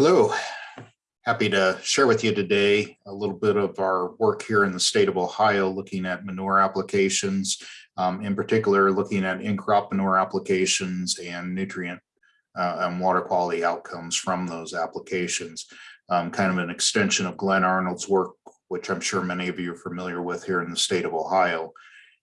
Hello, happy to share with you today a little bit of our work here in the state of Ohio looking at manure applications, um, in particular looking at in-crop manure applications and nutrient uh, and water quality outcomes from those applications. Um, kind of an extension of Glenn Arnold's work, which I'm sure many of you are familiar with here in the state of Ohio.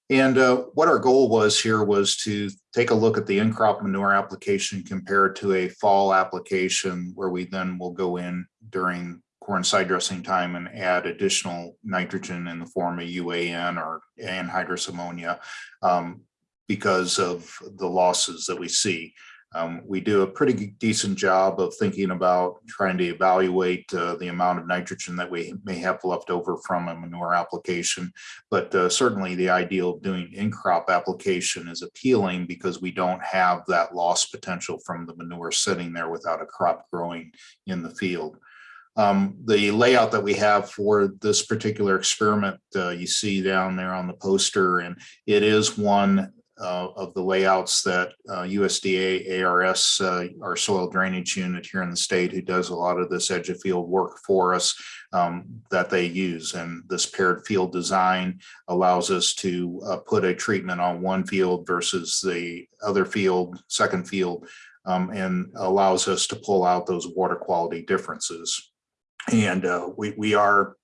And uh, what our goal was here was to take a look at the in-crop manure application compared to a fall application where we then will go in during corn side dressing time and add additional nitrogen in the form of UAN or anhydrous ammonia um, because of the losses that we see. Um, we do a pretty decent job of thinking about trying to evaluate uh, the amount of nitrogen that we may have left over from a manure application. But uh, certainly the ideal of doing in-crop application is appealing because we don't have that loss potential from the manure sitting there without a crop growing in the field. Um, the layout that we have for this particular experiment, uh, you see down there on the poster, and it is one uh, of the layouts that uh, USDA ARS, uh, our soil drainage unit here in the state, who does a lot of this edge of field work for us, um, that they use. And this paired field design allows us to uh, put a treatment on one field versus the other field, second field, um, and allows us to pull out those water quality differences. And uh, we, we are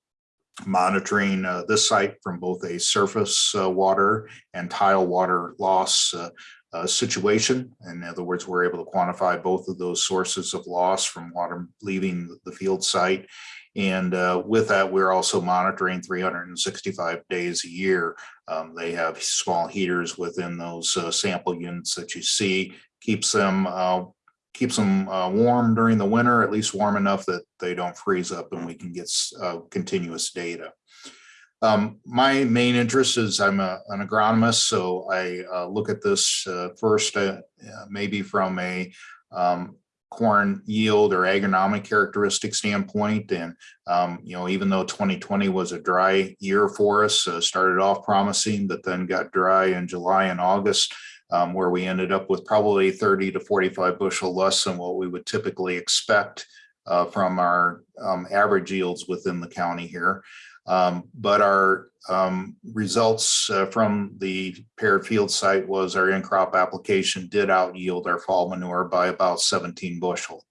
monitoring uh, this site from both a surface uh, water and tile water loss uh, uh, situation. In other words, we're able to quantify both of those sources of loss from water leaving the field site. And uh, with that, we're also monitoring 365 days a year. Um, they have small heaters within those uh, sample units that you see, keeps them keeps them uh, warm during the winter, at least warm enough that they don't freeze up and we can get uh, continuous data. Um, my main interest is I'm a, an agronomist, so I uh, look at this uh, first uh, maybe from a um, corn yield or agronomic characteristic standpoint. And, um, you know, even though 2020 was a dry year for us, uh, started off promising, but then got dry in July and August, um, where we ended up with probably 30 to 45 bushel less than what we would typically expect uh, from our um, average yields within the county here. Um, but our um, results uh, from the paired field site was our in-crop application did out yield our fall manure by about 17 bushel.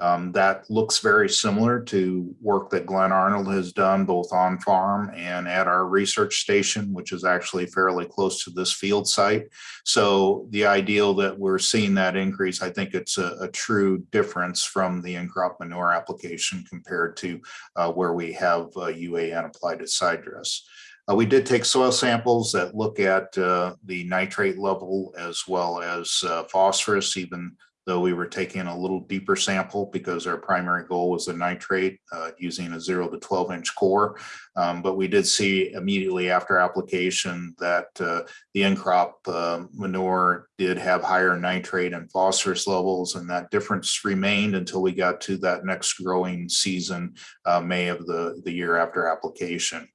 Um, that looks very similar to work that Glenn Arnold has done both on farm and at our research station, which is actually fairly close to this field site. So the ideal that we're seeing that increase, I think it's a, a true difference from the in-crop manure application compared to uh, where we have uh, UAN applied at side dress. Uh, we did take soil samples that look at uh, the nitrate level as well as uh, phosphorus, even though we were taking a little deeper sample because our primary goal was the nitrate uh, using a zero to 12 inch core. Um, but we did see immediately after application that uh, the in-crop uh, manure did have higher nitrate and phosphorus levels and that difference remained until we got to that next growing season, uh, May of the, the year after application.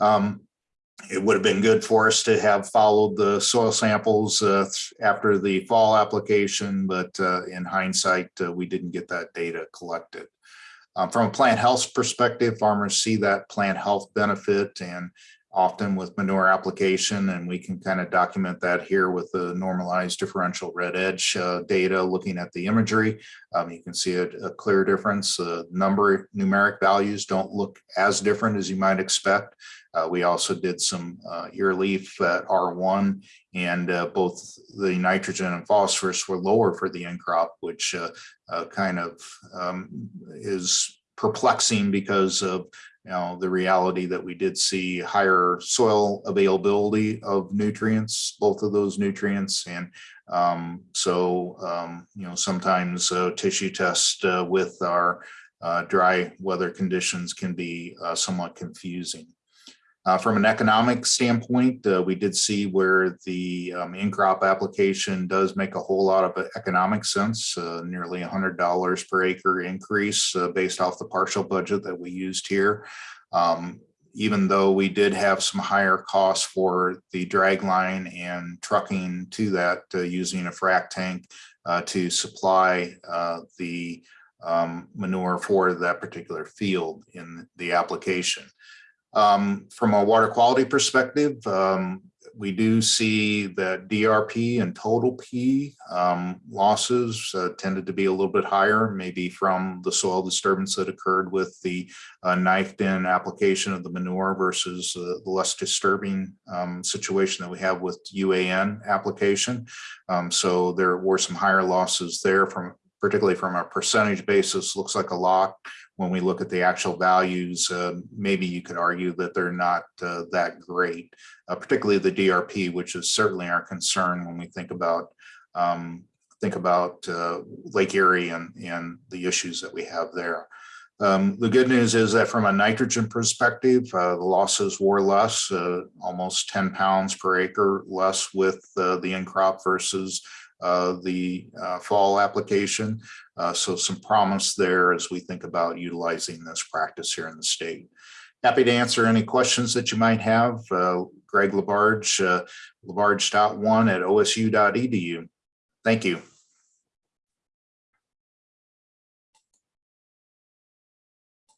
Um, it would have been good for us to have followed the soil samples uh, after the fall application, but uh, in hindsight, uh, we didn't get that data collected. Um, from a plant health perspective, farmers see that plant health benefit and often with manure application, and we can kind of document that here with the normalized differential red edge uh, data looking at the imagery. Um, you can see a, a clear difference. The uh, number numeric values don't look as different as you might expect. Uh, we also did some uh, ear leaf at R1 and uh, both the nitrogen and phosphorus were lower for the in crop, which uh, kind of um, is perplexing because of you know, the reality that we did see higher soil availability of nutrients, both of those nutrients. And um, so, um, you know, sometimes uh, tissue test uh, with our uh, dry weather conditions can be uh, somewhat confusing. Uh, from an economic standpoint, uh, we did see where the um, in-crop application does make a whole lot of economic sense, uh, nearly $100 per acre increase uh, based off the partial budget that we used here. Um, even though we did have some higher costs for the drag line and trucking to that uh, using a frac tank uh, to supply the um, manure for that particular field in the application. Um, from a water quality perspective, um, we do see that DRP and total P um, losses uh, tended to be a little bit higher, maybe from the soil disturbance that occurred with the uh, knifed in application of the manure versus uh, the less disturbing um, situation that we have with UAN application. Um, so there were some higher losses there from particularly from a percentage basis, looks like a lot. When we look at the actual values, uh, maybe you could argue that they're not uh, that great, uh, particularly the DRP, which is certainly our concern when we think about um, think about uh, Lake Erie and, and the issues that we have there. Um, the good news is that from a nitrogen perspective, uh, the losses were less, uh, almost 10 pounds per acre less with uh, the in crop versus the uh, fall application. Uh, so some promise there as we think about utilizing this practice here in the state. Happy to answer any questions that you might have. Uh, Greg Labarge, uh, labarge.one at osu.edu. Thank you.